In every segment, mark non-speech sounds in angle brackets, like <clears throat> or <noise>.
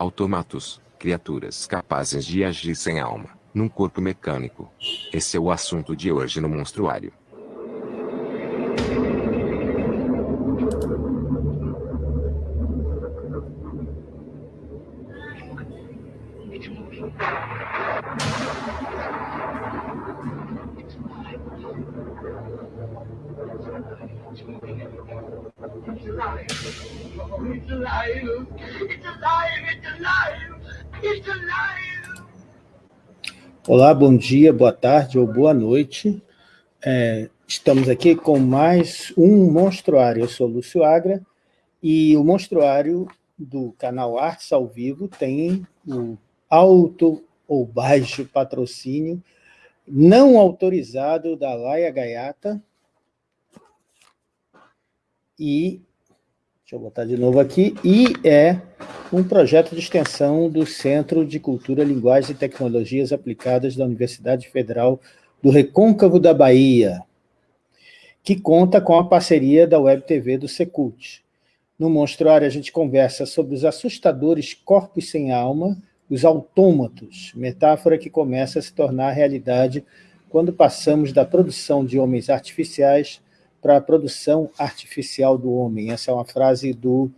Automatos, criaturas capazes de agir sem alma, num corpo mecânico. Esse é o assunto de hoje no Monstruário. Olá, bom dia, boa tarde ou boa noite. É, estamos aqui com mais um Monstruário. Eu sou Lúcio Agra e o Monstruário do canal Artes ao Vivo tem o alto ou baixo patrocínio não autorizado da Laia Gaiata e Deixa eu botar de novo aqui. E é um projeto de extensão do Centro de Cultura, Linguagens e Tecnologias Aplicadas da Universidade Federal do Recôncavo da Bahia, que conta com a parceria da Web TV do Secult. No Monstruário, a gente conversa sobre os assustadores corpos sem alma, os autômatos, metáfora que começa a se tornar realidade quando passamos da produção de homens artificiais para a produção artificial do homem. Essa é uma frase do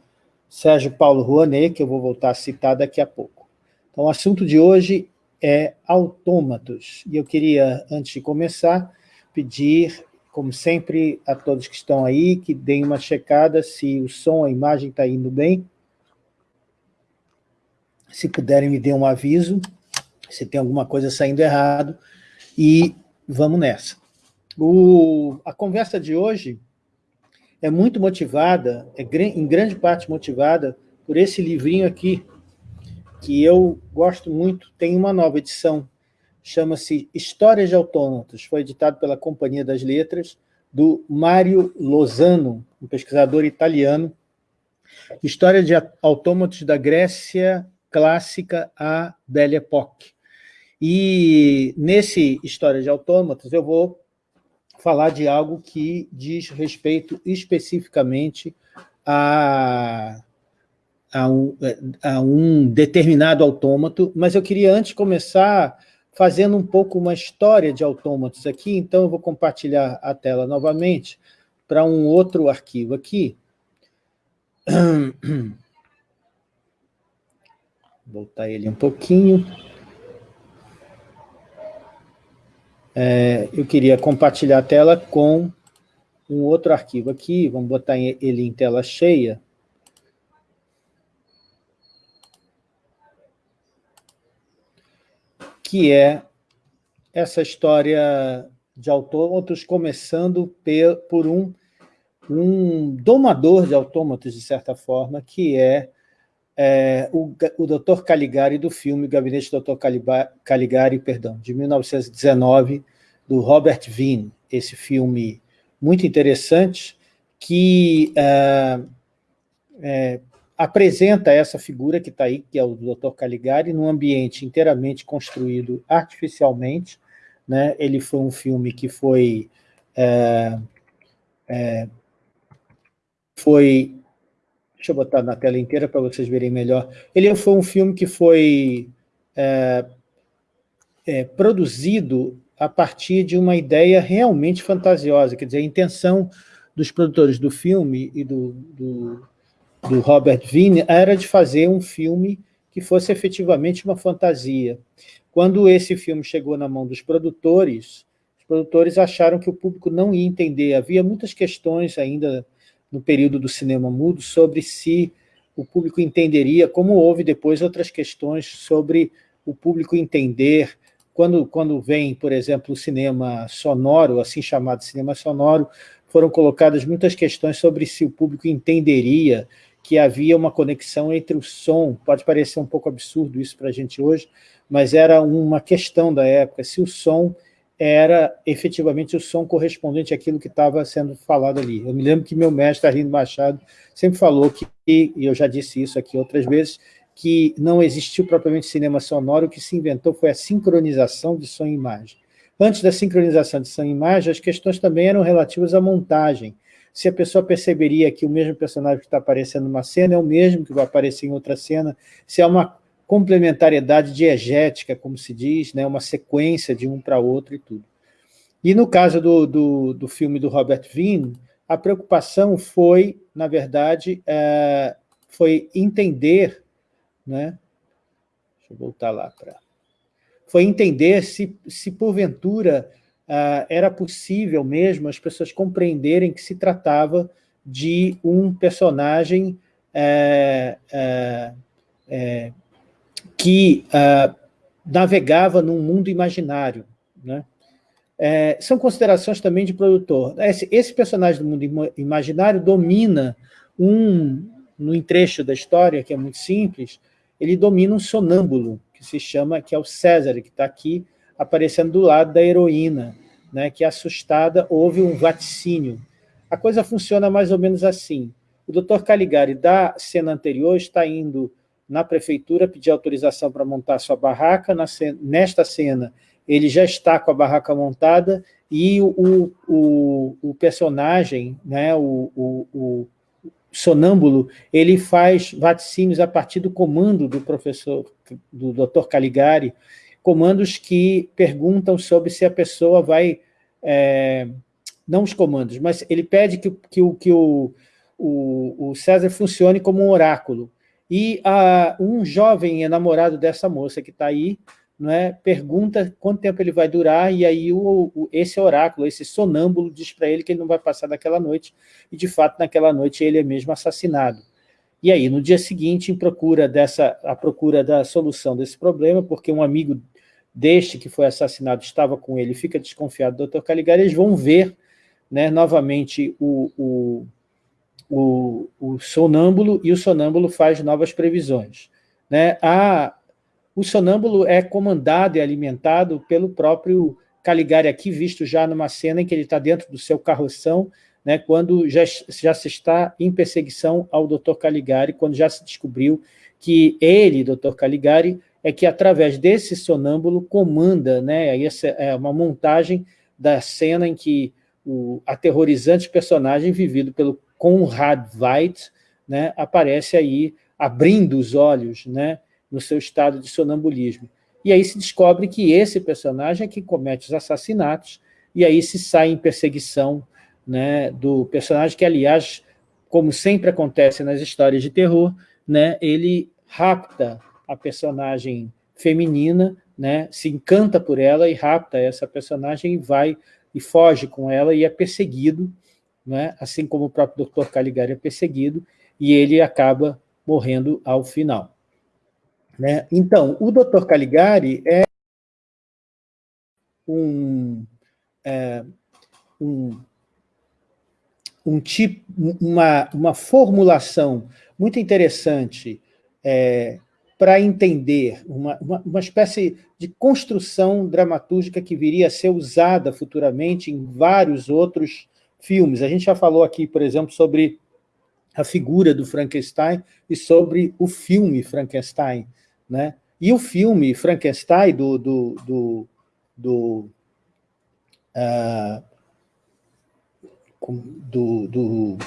Sérgio Paulo Rouanet, que eu vou voltar a citar daqui a pouco. Então, o assunto de hoje é autômatos. E eu queria, antes de começar, pedir, como sempre, a todos que estão aí, que deem uma checada se o som, a imagem está indo bem. Se puderem, me dê um aviso, se tem alguma coisa saindo errado, e vamos nessa. O, a conversa de hoje é muito motivada, é em grande parte motivada por esse livrinho aqui, que eu gosto muito, tem uma nova edição, chama-se Histórias de Autômatos, foi editado pela Companhia das Letras, do Mário Lozano, um pesquisador italiano, História de Autômatos da Grécia Clássica à Belle Époque. E nesse História de Autômatos eu vou falar de algo que diz respeito especificamente a, a, um, a um determinado autômato, mas eu queria antes começar fazendo um pouco uma história de autômatos aqui, então eu vou compartilhar a tela novamente para um outro arquivo aqui. <clears throat> Voltar ele um pouquinho. É, eu queria compartilhar a tela com um outro arquivo aqui, vamos botar ele em tela cheia. Que é essa história de autômatos, começando por um, um domador de autômatos, de certa forma, que é, é o, o Dr. Caligari do filme Gabinete do Dr. Caligari, perdão, de 1919, do Robert Vine, esse filme muito interessante, que é, é, apresenta essa figura que está aí, que é o Dr. Caligari, num ambiente inteiramente construído artificialmente. Né? Ele foi um filme que foi... É, é foi deixa eu botar na tela inteira para vocês verem melhor. Ele foi um filme que foi é, é, produzido a partir de uma ideia realmente fantasiosa, quer dizer, a intenção dos produtores do filme e do, do, do Robert Vine era de fazer um filme que fosse efetivamente uma fantasia. Quando esse filme chegou na mão dos produtores, os produtores acharam que o público não ia entender. Havia muitas questões ainda no período do cinema mudo sobre se o público entenderia, como houve depois outras questões sobre o público entender. Quando, quando vem, por exemplo, o cinema sonoro, assim chamado cinema sonoro, foram colocadas muitas questões sobre se o público entenderia que havia uma conexão entre o som, pode parecer um pouco absurdo isso para a gente hoje, mas era uma questão da época, se o som era efetivamente o som correspondente àquilo que estava sendo falado ali. Eu me lembro que meu mestre, Arrindo Machado, sempre falou que, e eu já disse isso aqui outras vezes, que não existiu propriamente cinema sonoro, o que se inventou foi a sincronização de som e imagem. Antes da sincronização de som e imagem, as questões também eram relativas à montagem. se a pessoa perceberia que o mesmo personagem que está aparecendo numa cena é o mesmo que vai aparecer em outra cena, se é uma complementariedade diegética, como se diz, né, uma sequência de um para outro e tudo. E no caso do, do, do filme do Robert Vine, a preocupação foi, na verdade, é, foi entender, né, deixa eu voltar lá para... Foi entender se, se porventura, uh, era possível mesmo as pessoas compreenderem que se tratava de um personagem é, é, que uh, navegava num mundo imaginário. Né? É, são considerações também de produtor. Esse, esse, personagem do mundo imaginário domina um, no trecho da história, que é muito simples, ele domina um sonâmbulo, que se chama, que é o César, que está aqui aparecendo do lado da heroína, né, que assustada houve um vaticínio. A coisa funciona mais ou menos assim. O doutor Caligari, da cena anterior, está indo na prefeitura pedir autorização para montar sua barraca. Nesta cena, ele já está com a barraca montada e o, o, o personagem, né, o, o, o sonâmbulo, ele faz vaticínios a partir do comando do professor, do Dr. Caligari, comandos que perguntam sobre se a pessoa vai, é, não os comandos, mas ele pede que, que, que o, o, o César funcione como um oráculo. E a, um jovem enamorado dessa moça que está aí, né, pergunta quanto tempo ele vai durar, e aí o, o, esse oráculo, esse sonâmbulo, diz para ele que ele não vai passar daquela noite, e de fato naquela noite ele é mesmo assassinado. E aí, no dia seguinte, em procura dessa, a procura da solução desse problema, porque um amigo deste que foi assassinado estava com ele, fica desconfiado do Dr. Caligari, eles vão ver né, novamente o, o, o, o sonâmbulo, e o sonâmbulo faz novas previsões. Né? A, o sonâmbulo é comandado e alimentado pelo próprio Caligari aqui, visto já numa cena em que ele está dentro do seu carroção, né, quando já, já se está em perseguição ao Dr. Caligari, quando já se descobriu que ele, Dr. Caligari, é que através desse sonâmbulo comanda, né, essa é uma montagem da cena em que o aterrorizante personagem vivido pelo Conrad Veidt né, aparece aí abrindo os olhos, né, no seu estado de sonambulismo. E aí se descobre que esse personagem é que comete os assassinatos, e aí se sai em perseguição né, do personagem que, aliás, como sempre acontece nas histórias de terror, né, ele rapta a personagem feminina, né, se encanta por ela e rapta essa personagem e vai e foge com ela e é perseguido, né, assim como o próprio Dr. Caligari é perseguido, e ele acaba morrendo ao final. Né? Então, o Dr. Caligari é um, é, um, um tipo, uma, uma formulação muito interessante é, para entender uma, uma, uma, espécie de construção dramatúrgica que viria a ser usada futuramente em vários outros filmes. A gente já falou aqui, por exemplo, sobre a figura do Frankenstein e sobre o filme Frankenstein. Né? E o filme Frankenstein do... do, do, do, uh, do, do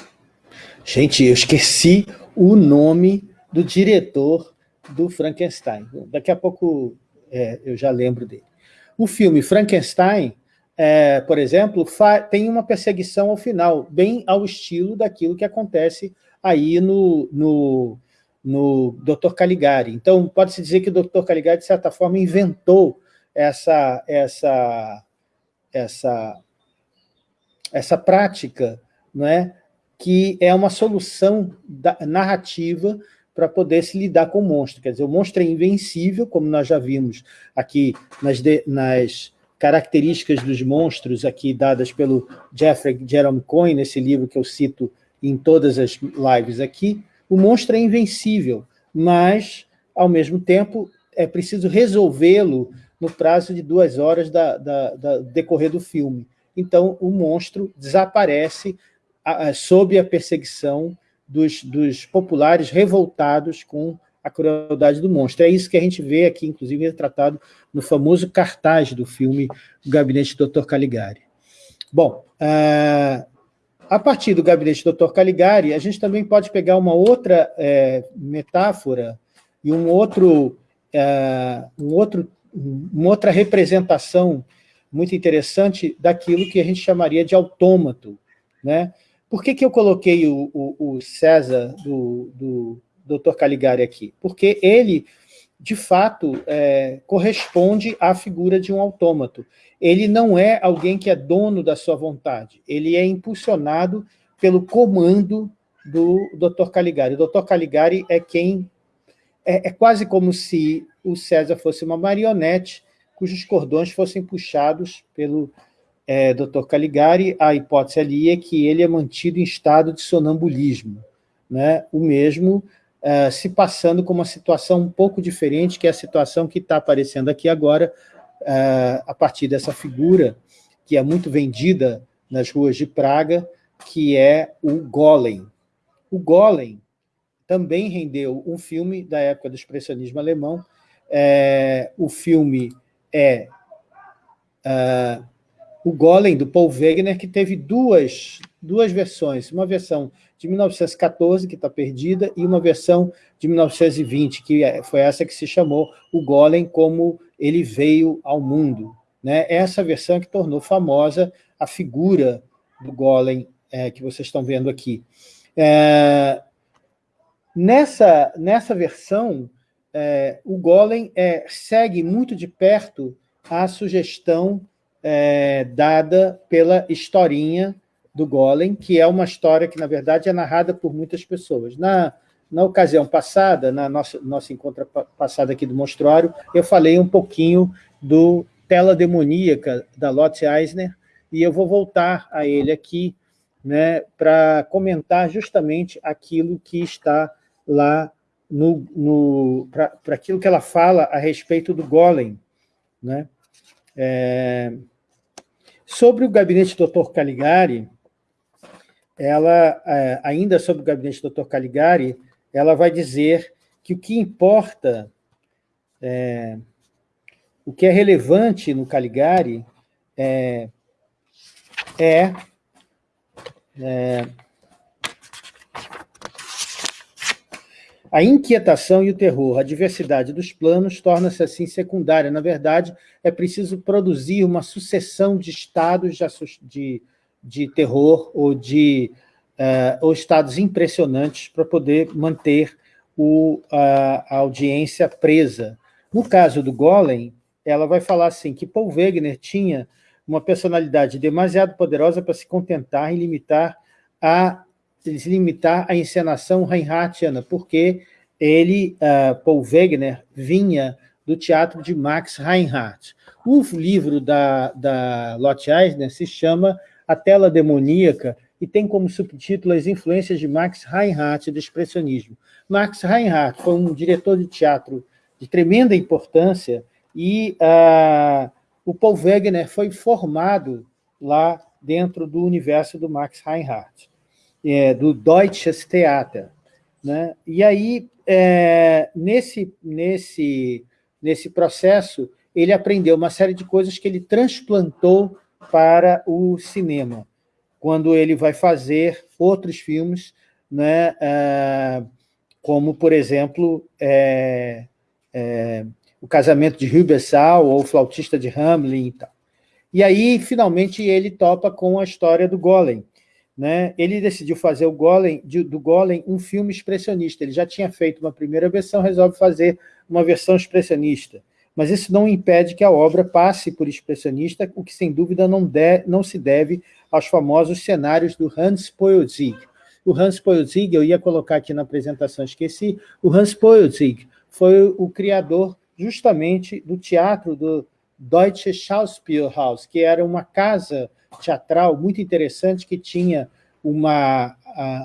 Gente, eu esqueci o nome do diretor do Frankenstein. Daqui a pouco é, eu já lembro dele. O filme Frankenstein, é, por exemplo, tem uma perseguição ao final, bem ao estilo daquilo que acontece aí no, no, no Dr. Caligari. Então, pode-se dizer que o Dr. Caligari, de certa forma, inventou essa, essa, essa, essa prática, não é? que é uma solução da, narrativa para poder se lidar com o monstro. Quer dizer, o monstro é invencível, como nós já vimos aqui nas, de, nas características dos monstros aqui dadas pelo Jeffrey Jerome Coyne, nesse livro que eu cito em todas as lives aqui, o monstro é invencível, mas, ao mesmo tempo, é preciso resolvê-lo no prazo de duas horas da, da, da, decorrer do filme. Então, o monstro desaparece a, a, sob a perseguição dos, dos populares revoltados com a crueldade do monstro. É isso que a gente vê aqui, inclusive, retratado no famoso cartaz do filme O Gabinete do Dr. Caligari. Bom, uh, a partir do gabinete do Dr. Caligari, a gente também pode pegar uma outra é, metáfora e um outro, é, um outro, uma outra representação muito interessante daquilo que a gente chamaria de autômato. Né? Por que, que eu coloquei o, o, o César do, do Dr. Caligari aqui? Porque ele, de fato, é, corresponde à figura de um autômato ele não é alguém que é dono da sua vontade, ele é impulsionado pelo comando do Dr. Caligari. O Dr. Caligari é quem... É, é quase como se o César fosse uma marionete cujos cordões fossem puxados pelo é. Caligari. A hipótese ali é que ele é mantido em estado de sonambulismo, né? o mesmo é, se passando com uma situação um pouco diferente, que é a situação que está aparecendo aqui agora, a partir dessa figura que é muito vendida nas ruas de Praga, que é o Golem. O Golem também rendeu um filme da época do expressionismo alemão. É, o filme é uh, o Golem, do Paul Wegener, que teve duas, duas versões. Uma versão de 1914, que está perdida, e uma versão de 1920, que é, foi essa que se chamou o Golem como ele veio ao mundo. Né? Essa versão que tornou famosa a figura do Golem é, que vocês estão vendo aqui. É, nessa, nessa versão, é, o Golem é, segue muito de perto a sugestão é, dada pela historinha do Golem, que é uma história que, na verdade, é narrada por muitas pessoas. Na, na ocasião passada, na nossa, nossa encontro passada aqui do Monstruário, eu falei um pouquinho do Tela Demoníaca, da Lotte Eisner, e eu vou voltar a ele aqui né, para comentar justamente aquilo que está lá, no, no para aquilo que ela fala a respeito do Golem. Né? É, sobre o gabinete do Dr. Caligari, ela, é, ainda sobre o gabinete do Dr. Caligari, ela vai dizer que o que importa, é, o que é relevante no Caligari é, é, é A inquietação e o terror, a diversidade dos planos torna-se assim secundária. Na verdade, é preciso produzir uma sucessão de estados de, de terror ou de uh, ou estados impressionantes para poder manter o, a, a, audiência presa. No caso do Golem, ela vai falar assim, que Paul Wegener tinha uma personalidade demasiado poderosa para se contentar em limitar a, limitar a encenação Reinhardtiana, porque ele, uh, Paul Wegener, vinha do teatro de Max Reinhardt. O livro da, da Lotte Eisner se chama a tela demoníaca, e tem como subtítulo as influências de Max Reinhardt do expressionismo. Max Reinhardt foi um diretor de teatro de tremenda importância e uh, o Paul Wegener foi formado lá dentro do universo do Max Reinhardt, é, do Deutsches Theater. Né? E aí, é, nesse, nesse, nesse processo, ele aprendeu uma série de coisas que ele transplantou para o cinema, quando ele vai fazer outros filmes, né, é, como, por exemplo, é, é, O Casamento de Rubensal ou O Flautista de Hamlin e tal. E aí, finalmente, ele topa com a história do Golem. Né? Ele decidiu fazer o Golem, do Golem um filme expressionista. Ele já tinha feito uma primeira versão, resolve fazer uma versão expressionista mas isso não impede que a obra passe por expressionista, o que sem dúvida não, de, não se deve aos famosos cenários do Hans Poelzig. O Hans Poelzig, eu ia colocar aqui na apresentação, esqueci, o Hans Poelzig foi o criador justamente do teatro do Deutsche Schauspielhaus, que era uma casa teatral muito interessante que tinha uma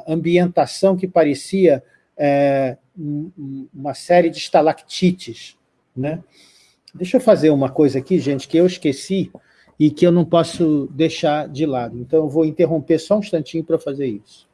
ambientação que parecia é, uma série de estalactites, né? Deixa eu fazer uma coisa aqui, gente, que eu esqueci e que eu não posso deixar de lado. Então, eu vou interromper só um instantinho para fazer isso.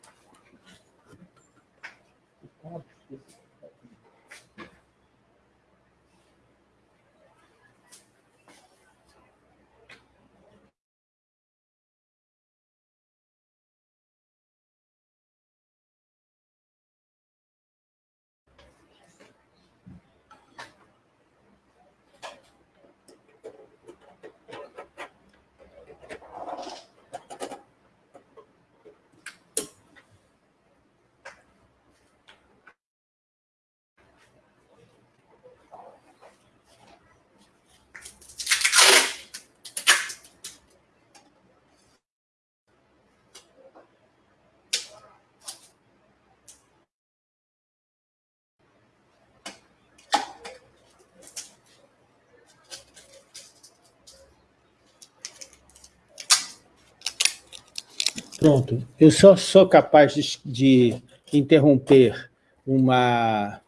Pronto. Eu só sou capaz de, de interromper uma,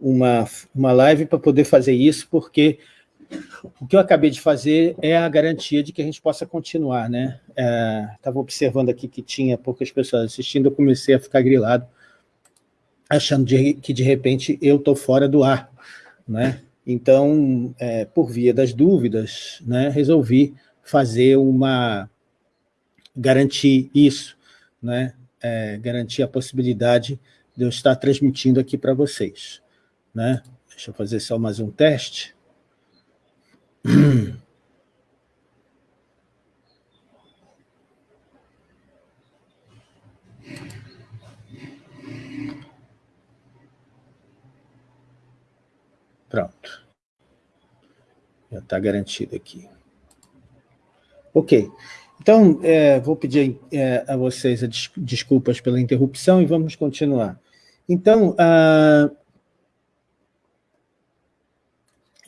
uma, uma live para poder fazer isso, porque o que eu acabei de fazer é a garantia de que a gente possa continuar. Né? Estava é, observando aqui que tinha poucas pessoas assistindo, eu comecei a ficar grilado, achando de, que, de repente, eu estou fora do ar. Né? Então, é, por via das dúvidas, né, resolvi fazer uma... garantir isso, né? É, garantir a possibilidade de eu estar transmitindo aqui para vocês. Né? Deixa eu fazer só mais um teste. <clears throat> Pronto. Já está garantido aqui. Ok. Então, é, vou pedir é, a vocês desculpas pela interrupção e vamos continuar. Então,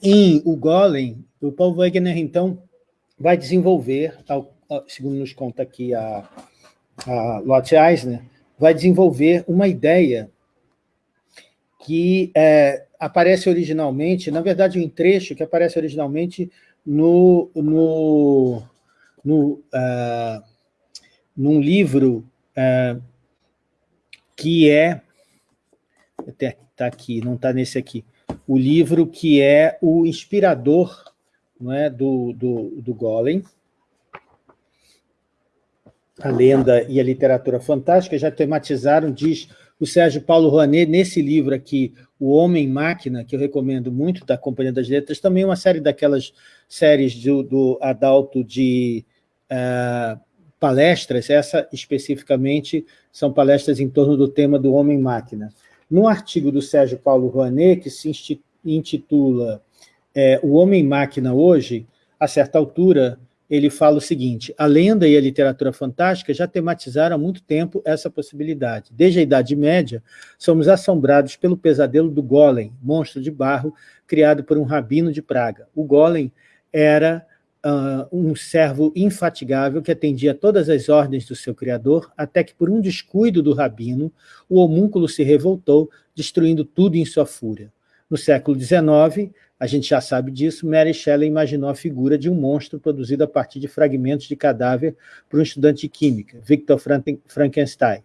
em O Golem, o Paul Wegener, então, vai desenvolver, segundo nos conta aqui a, a Lotte Eisner, vai desenvolver uma ideia que é, aparece originalmente, na verdade, um trecho que aparece originalmente no, no, no, uh, num livro uh, que é, está aqui, não está nesse aqui, o livro que é o inspirador não é, do, do, do Golem, a lenda e a literatura fantástica já tematizaram, diz o Sérgio Paulo Rouanet, nesse livro aqui, O Homem-Máquina, que eu recomendo muito, da Companhia das Letras, também uma série daquelas séries do, do Adalto de uh, palestras, essa especificamente são palestras em torno do tema do Homem-Máquina. No artigo do Sérgio Paulo Rouanet, que se intitula é, O Homem-Máquina Hoje, a certa altura, ele fala o seguinte, a lenda e a literatura fantástica já tematizaram há muito tempo essa possibilidade. Desde a Idade Média, somos assombrados pelo pesadelo do Golem, monstro de barro, criado por um rabino de Praga. O Golem era uh, um servo infatigável que atendia todas as ordens do seu criador, até que, por um descuido do rabino, o homúnculo se revoltou, destruindo tudo em sua fúria. No século XIX, a gente já sabe disso, Mary Shelley imaginou a figura de um monstro produzido a partir de fragmentos de cadáver por um estudante de química, Victor Frankenstein.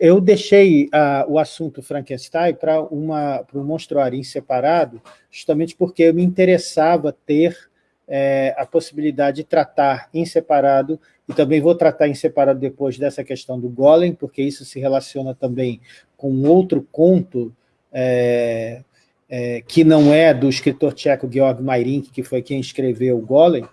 Eu deixei uh, o assunto Frankenstein para um monstruário separado, justamente porque me interessava ter é, a possibilidade de tratar em separado, e também vou tratar em separado depois dessa questão do Golem, porque isso se relaciona também com outro conto é, é, que não é do escritor tcheco Georg Mairink, que foi quem escreveu o Golem,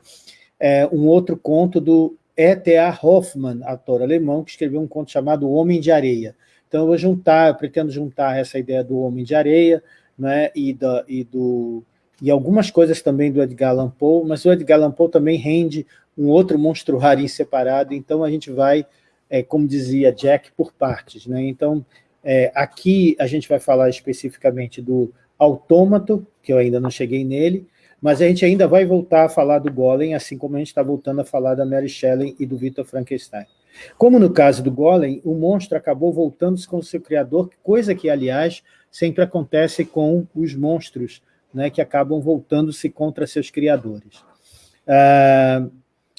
é um outro conto do E.T.A. Hoffmann, ator alemão, que escreveu um conto chamado Homem de Areia. Então, eu vou juntar, eu pretendo juntar essa ideia do Homem de Areia né, e, da, e, do, e algumas coisas também do Edgar Allan Poe, mas o Edgar Allan Poe também rende um outro monstruário separado, então a gente vai, é, como dizia Jack, por partes. Né? Então, é, aqui a gente vai falar especificamente do autômato, que eu ainda não cheguei nele, mas a gente ainda vai voltar a falar do Golem, assim como a gente está voltando a falar da Mary Shelley e do Victor Frankenstein. Como no caso do Golem, o monstro acabou voltando-se com o seu criador, coisa que, aliás, sempre acontece com os monstros, né, que acabam voltando-se contra seus criadores. Ah,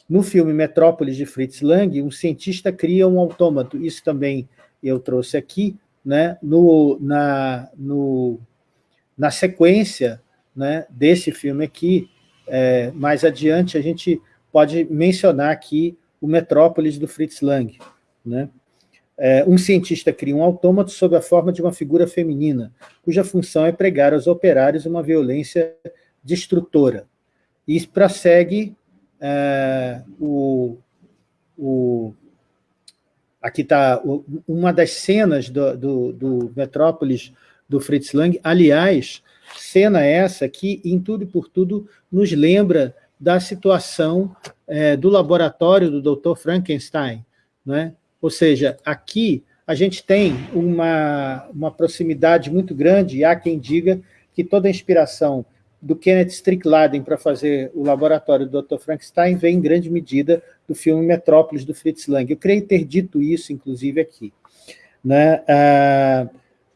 no filme Metrópolis, de Fritz Lang, um cientista cria um autômato, isso também eu trouxe aqui, né, no, na, no na sequência né, desse filme aqui, é, mais adiante, a gente pode mencionar aqui o Metrópolis do Fritz Lang. Né? É, um cientista cria um autômato sob a forma de uma figura feminina, cuja função é pregar aos operários uma violência destrutora. E prossegue é, o, o, aqui está uma das cenas do, do, do Metrópolis do Fritz Lang. Aliás, cena essa que, em tudo e por tudo, nos lembra da situação é, do laboratório do Dr. Frankenstein. Né? Ou seja, aqui a gente tem uma, uma proximidade muito grande, e há quem diga que toda a inspiração do Kenneth Strickland para fazer o laboratório do Dr. Frankenstein vem em grande medida do filme Metrópolis, do Fritz Lang. Eu creio ter dito isso, inclusive, aqui. Né? Ah,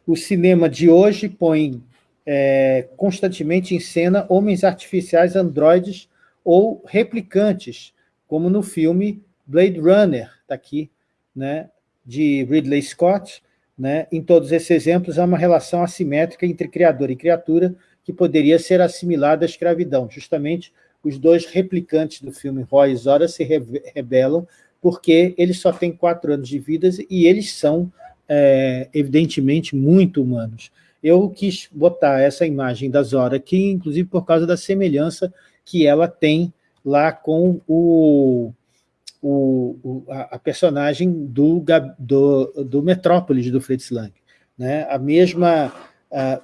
o cinema de hoje põe é, constantemente em cena homens artificiais androides ou replicantes, como no filme Blade Runner, está aqui, né, de Ridley Scott. Né? Em todos esses exemplos, há uma relação assimétrica entre criador e criatura que poderia ser assimilada à escravidão. Justamente, os dois replicantes do filme Roy e Zora se rebelam porque eles só têm quatro anos de vida e eles são, é, evidentemente, muito humanos. Eu quis botar essa imagem da Zora aqui, inclusive por causa da semelhança que ela tem lá com o, o, o a, personagem do, do, do Metrópolis, do Fritz Lang. Né? A mesma,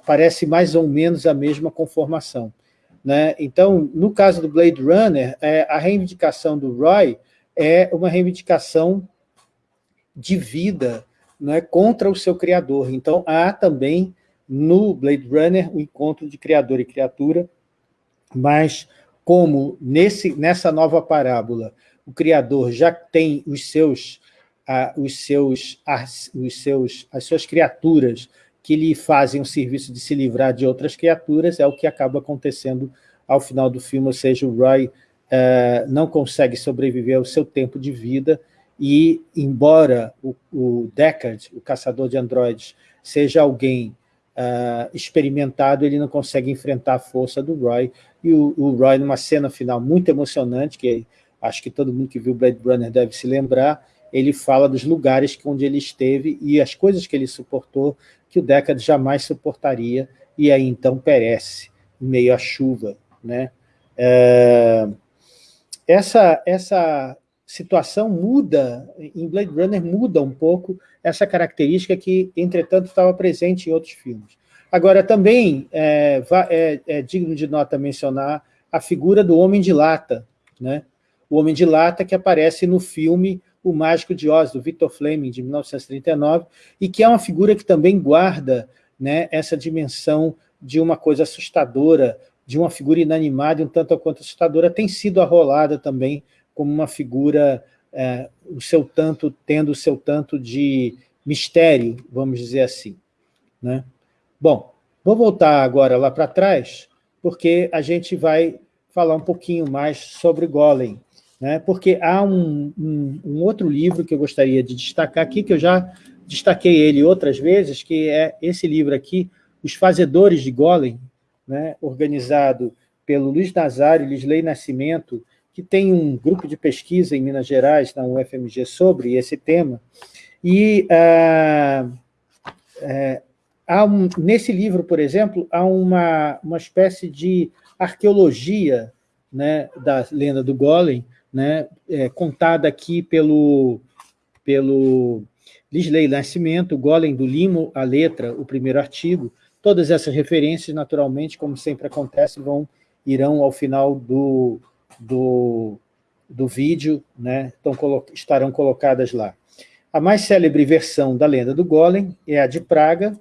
parece mais ou menos a mesma conformação. Né? Então, no caso do Blade Runner, é, a reivindicação do Roy é uma reivindicação de vida né, contra o seu criador. Então, há também no Blade Runner o encontro de criador e criatura, mas como nesse, nessa nova parábola o criador já tem os seus, ah, os seus, as, os seus, as suas criaturas que lhe fazem o serviço de se livrar de outras criaturas, é o que acaba acontecendo ao final do filme, ou seja, o Roy uh, não consegue sobreviver ao seu tempo de vida e, embora o, o Deckard, o caçador de androides, seja alguém uh, experimentado, ele não consegue enfrentar a força do Roy, e o, o, Roy, numa cena final muito emocionante, que acho que todo mundo que viu Blade Runner deve se lembrar, ele fala dos lugares onde ele esteve e as coisas que ele suportou, que o Deckard jamais suportaria, e aí então perece, meio à chuva. Né? É, essa, essa situação muda, em Blade Runner muda um pouco essa característica que, entretanto, estava presente em outros filmes. Agora, também é, é, é digno de nota mencionar a figura do Homem de Lata, né? O Homem de Lata que aparece no filme O Mágico de Oz, do Victor Fleming, de 1939, e que é uma figura que também guarda né, essa dimensão de uma coisa assustadora, de uma figura inanimada um tanto quanto assustadora, tem sido arrolada também como uma figura, é, o seu tanto, tendo o seu tanto de mistério, vamos dizer assim. Né? Bom, vou voltar agora lá para trás, porque a gente vai falar um pouquinho mais sobre Golem, né? porque há um, um, um outro livro que eu gostaria de destacar aqui, que eu já destaquei ele outras vezes, que é esse livro aqui, Os Fazedores de Golem, né? organizado pelo Luiz Nazário Lisley Nascimento, que tem um grupo de pesquisa em Minas Gerais, na UFMG, sobre esse tema, e é, há um, nesse livro, por exemplo, há uma, uma espécie de arqueologia né, da lenda do Golem, né, é, contada aqui pelo, pelo Lisley Nascimento, Golem do Limo, a letra, o primeiro artigo. Todas essas referências, naturalmente, como sempre acontece, vão irão ao final do, do, do vídeo, né, estarão colocadas lá. A mais célebre versão da lenda do Golem é a de Praga.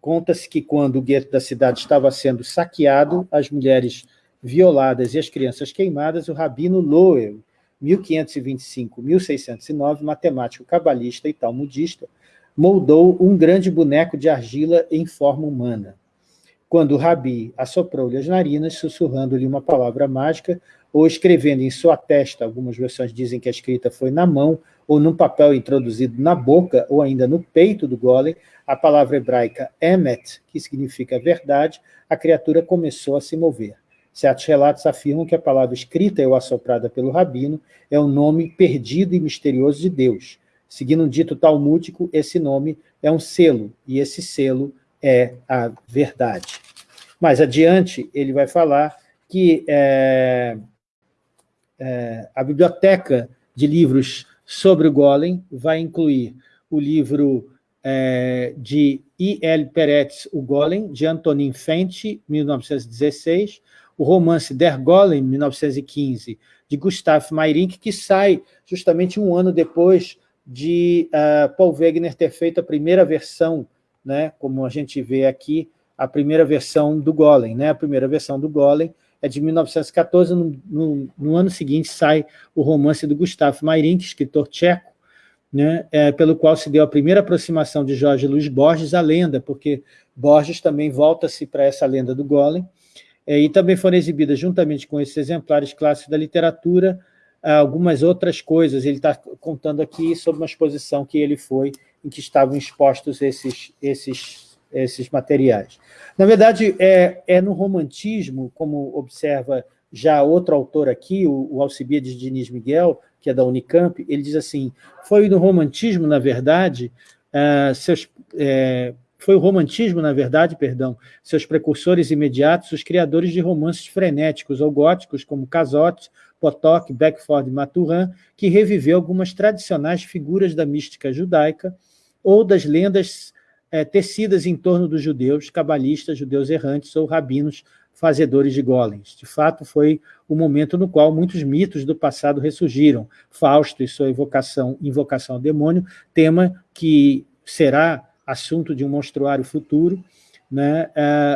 Conta-se que quando o gueto da cidade estava sendo saqueado, as mulheres violadas e as crianças queimadas, o rabino Loel, 1525-1609, matemático cabalista e talmudista, moldou um grande boneco de argila em forma humana. Quando o rabi assoprou-lhe as narinas, sussurrando-lhe uma palavra mágica, ou escrevendo em sua testa, algumas versões dizem que a escrita foi na mão, ou num papel introduzido na boca, ou ainda no peito do golem, a palavra hebraica emet, que significa verdade, a criatura começou a se mover. Certos relatos afirmam que a palavra escrita ou assoprada pelo rabino é o nome perdido e misterioso de Deus. Seguindo um dito talmúdico, esse nome é um selo, e esse selo é a verdade. Mais adiante, ele vai falar que é, é, a biblioteca de livros sobre o Golem vai incluir o livro é, de I. L. Peretz, O Golem, de Antonin Fenty, 1916, o romance Der Golem, 1915, de Gustav Meyrink, que sai justamente um ano depois de uh, Paul Wegener ter feito a primeira versão, né, como a gente vê aqui, a primeira versão do Golem. Né, a primeira versão do Golem é de 1914, no, no, no ano seguinte sai o romance do Gustavo Mairink, escritor tcheco, né, é, pelo qual se deu a primeira aproximação de Jorge Luiz Borges à lenda, porque Borges também volta-se para essa lenda do Golem, e também foram exibidas, juntamente com esses exemplares clássicos da literatura, algumas outras coisas. Ele está contando aqui sobre uma exposição que ele foi, em que estavam expostos esses, esses, esses materiais. Na verdade, é, é no romantismo, como observa já outro autor aqui, o, o Alcibiades Diniz Miguel, que é da Unicamp, ele diz assim, foi no romantismo, na verdade, uh, seus, é, foi o romantismo, na verdade, perdão, seus precursores imediatos, os criadores de romances frenéticos ou góticos, como Casotte, Potok, Beckford e Maturin, que reviveu algumas tradicionais figuras da mística judaica ou das lendas é, tecidas em torno dos judeus, cabalistas, judeus errantes ou rabinos fazedores de golems. De fato, foi o momento no qual muitos mitos do passado ressurgiram. Fausto e sua invocação, invocação ao demônio, tema que será assunto de um monstruário futuro, né?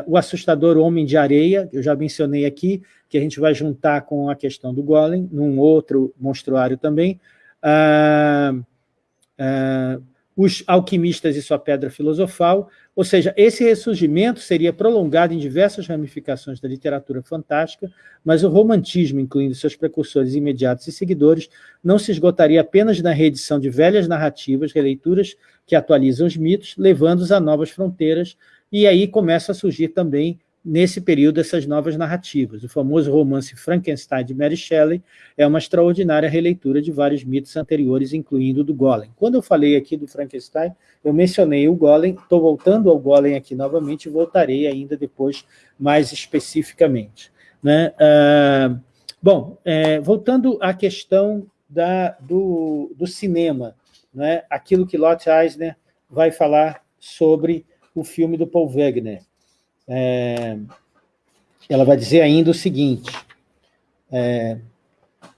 Uh, o assustador Homem de Areia, eu já mencionei aqui, que a gente vai juntar com a questão do Golem, num outro monstruário também. Uh, uh, os alquimistas e sua pedra filosofal, ou seja, esse ressurgimento seria prolongado em diversas ramificações da literatura fantástica, mas o romantismo, incluindo seus precursores imediatos e seguidores, não se esgotaria apenas na reedição de velhas narrativas, releituras que atualizam os mitos, levando-os a novas fronteiras, e aí começa a surgir também nesse período essas novas narrativas. O famoso romance Frankenstein de Mary Shelley é uma extraordinária releitura de vários mitos anteriores, incluindo o do Golem. Quando eu falei aqui do Frankenstein, eu mencionei o Golem, estou voltando ao Golem aqui novamente voltarei ainda depois mais especificamente. Né? Uh, bom, é, voltando à questão da, do, do cinema, né? aquilo que Lotte Eisner vai falar sobre o filme do Paul Wegener é, ela vai dizer ainda o seguinte, é,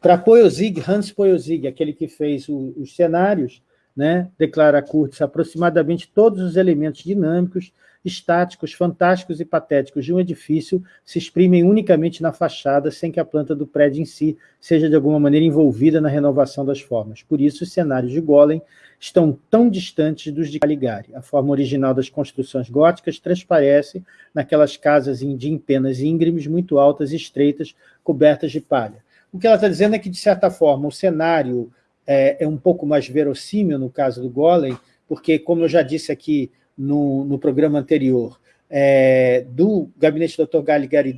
para Poyosig, Hans Poyosig, aquele que fez o, os cenários, né, declara Kurtz, aproximadamente todos os elementos dinâmicos, estáticos, fantásticos e patéticos de um edifício se exprimem unicamente na fachada, sem que a planta do prédio em si seja de alguma maneira envolvida na renovação das formas. Por isso, os cenários de Golem estão tão distantes dos de Caligari. A forma original das construções góticas transparece naquelas casas de empenas íngremes, muito altas e estreitas, cobertas de palha. O que ela está dizendo é que, de certa forma, o cenário é, é um pouco mais verossímil no caso do Golem, porque, como eu já disse aqui no, no programa anterior, é, do gabinete do Dr. Caligari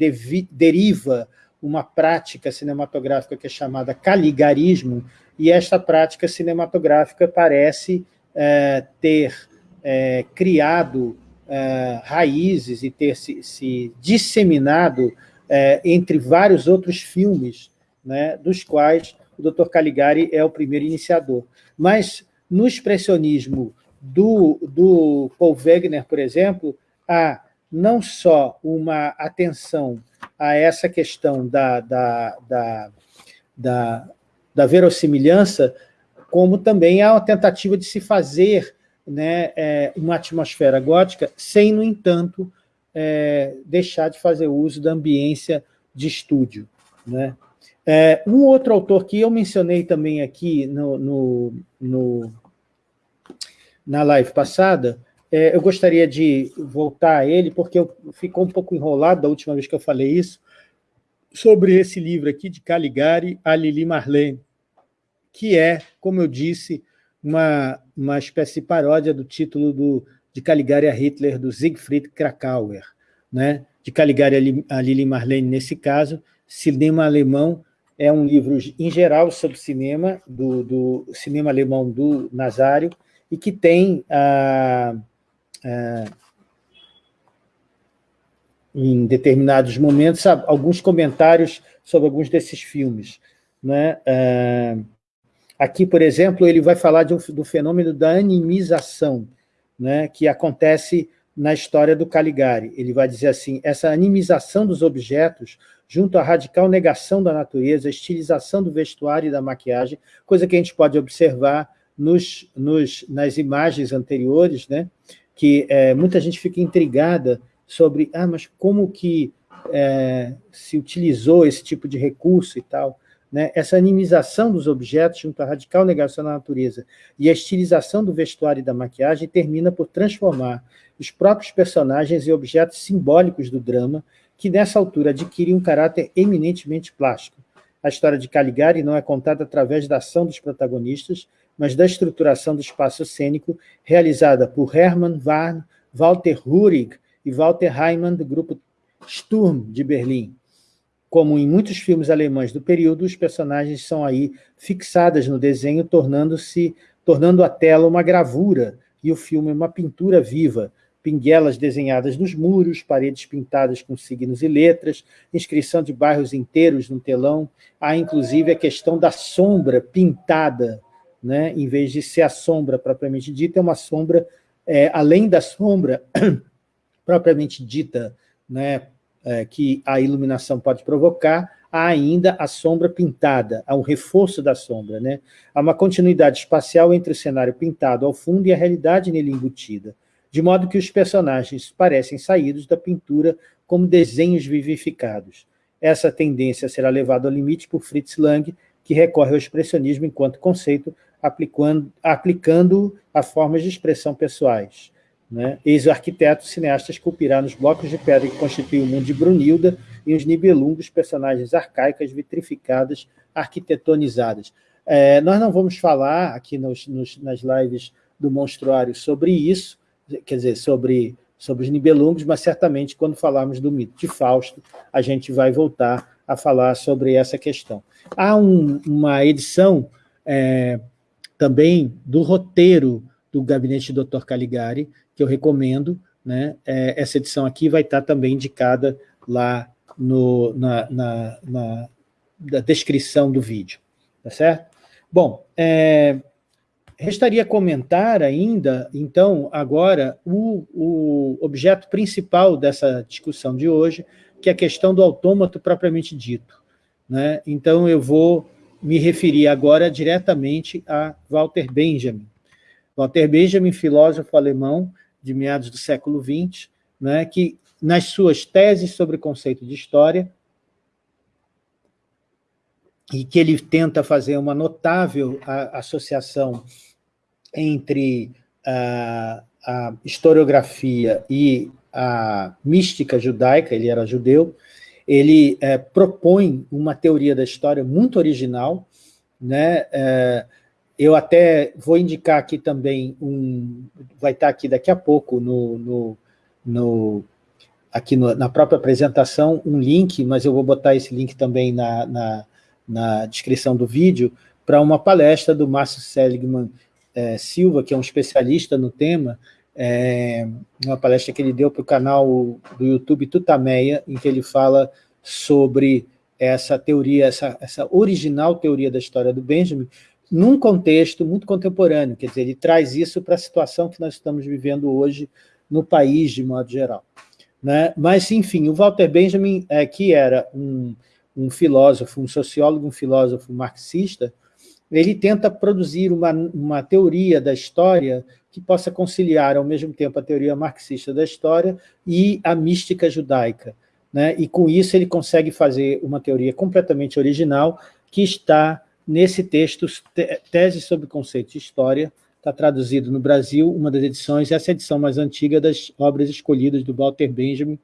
deriva uma prática cinematográfica que é chamada caligarismo, e esta prática cinematográfica parece é, ter é, criado é, raízes e ter se, se disseminado é, entre vários outros filmes, né, dos quais o Dr. Caligari é o primeiro iniciador. Mas no expressionismo do, do Paul Wegener, por exemplo, há não só uma atenção a essa questão da, da, da, da, da verossimilhança, como também há uma tentativa de se fazer né, é, uma atmosfera gótica, sem, no entanto, é, deixar de fazer uso da ambiência de estúdio. Né? É, um outro autor que eu mencionei também aqui no, no, no na live passada, é, eu gostaria de voltar a ele, porque eu, ficou um pouco enrolado da última vez que eu falei isso, sobre esse livro aqui de Caligari a Lili Marlene, que é, como eu disse, uma, uma espécie de paródia do título do, de Caligari a Hitler, do Siegfried Krakauer, né? de Caligari a Lili Marlene, nesse caso, Cinema Alemão, é um livro, em geral, sobre cinema, do, do cinema alemão do Nazário, e que tem ah, é, em determinados momentos, alguns comentários sobre alguns desses filmes. Né? É, aqui, por exemplo, ele vai falar um, do fenômeno da animização, né, que acontece na história do Caligari. Ele vai dizer assim, essa animização dos objetos, junto à radical negação da natureza, estilização do vestuário e da maquiagem, coisa que a gente pode observar nos, nos, nas imagens anteriores, né? que é, muita gente fica intrigada sobre, ah, mas como que é, se utilizou esse tipo de recurso e tal, né? essa animização dos objetos junto à radical negação da natureza e a estilização do vestuário e da maquiagem termina por transformar os próprios personagens em objetos simbólicos do drama, que nessa altura adquirem um caráter eminentemente plástico. A história de Caligari não é contada através da ação dos protagonistas, mas da estruturação do espaço cênico realizada por Hermann Warn, Walter Rurig e Walter Heimann, do grupo Sturm, de Berlim. Como em muitos filmes alemães do período, os personagens são aí fixadas no desenho, tornando-se tornando a tela uma gravura e o filme uma pintura viva, pinguelas desenhadas nos muros, paredes pintadas com signos e letras, inscrição de bairros inteiros no telão, há inclusive a questão da sombra pintada né? em vez de ser a sombra propriamente dita, é uma sombra, é, além da sombra <clears throat> propriamente dita, né? É, que a iluminação pode provocar, há ainda a sombra pintada, há um reforço da sombra. Né? Há uma continuidade espacial entre o cenário pintado ao fundo e a realidade nele embutida, de modo que os personagens parecem saídos da pintura como desenhos vivificados. Essa tendência será levada ao limite por Fritz Lang, que recorre ao expressionismo enquanto conceito aplicando, aplicando a formas de expressão pessoais. Né? Eis o arquiteto cineasta esculpirá nos blocos de pedra que constituem o mundo de Brunilda e os Nibelungos, personagens arcaicas, vitrificadas, arquitetonizadas. É, nós não vamos falar aqui nos, nos, nas lives do Monstruário sobre isso, quer dizer, sobre, sobre os Nibelungos, mas certamente quando falarmos do mito de Fausto, a gente vai voltar a falar sobre essa questão. Há um, uma edição é, também do roteiro do Gabinete do Dr. Caligari, que eu recomendo. Né? É, essa edição aqui vai estar também indicada lá no, na, na, na, na descrição do vídeo. Tá certo? Bom, é, restaria comentar ainda, então, agora, o, o objeto principal dessa discussão de hoje, que é a questão do autômato propriamente dito. Né? Então, eu vou me referir agora diretamente a Walter Benjamin. Walter Benjamin, filósofo alemão de meados do século XX, né, que nas suas teses sobre o conceito de história, e que ele tenta fazer uma notável associação entre a, a historiografia e a mística judaica, ele era judeu, ele é, propõe uma teoria da história muito original, né? É, eu até vou indicar aqui também um, vai estar aqui daqui a pouco no, no, no aqui no, na própria apresentação um link, mas eu vou botar esse link também na, na, na descrição do vídeo, para uma palestra do Márcio Seligman é, Silva, que é um especialista no tema, é, uma palestra que ele deu para o canal do YouTube Tutameia, em que ele fala sobre essa teoria, essa, essa original teoria da história do Benjamin, num contexto muito contemporâneo, quer dizer, ele traz isso para a situação que nós estamos vivendo hoje no país, de modo geral. Né? Mas, enfim, o Walter Benjamin, é, que era um, um filósofo, um sociólogo, um filósofo marxista, ele tenta produzir uma, uma teoria da história que possa conciliar ao mesmo tempo a teoria marxista da história e a mística judaica. Né? E com isso ele consegue fazer uma teoria completamente original que está nesse texto, Tese sobre Conceito de História, está traduzido no Brasil, uma das edições, essa é edição mais antiga das obras escolhidas do Walter Benjamin,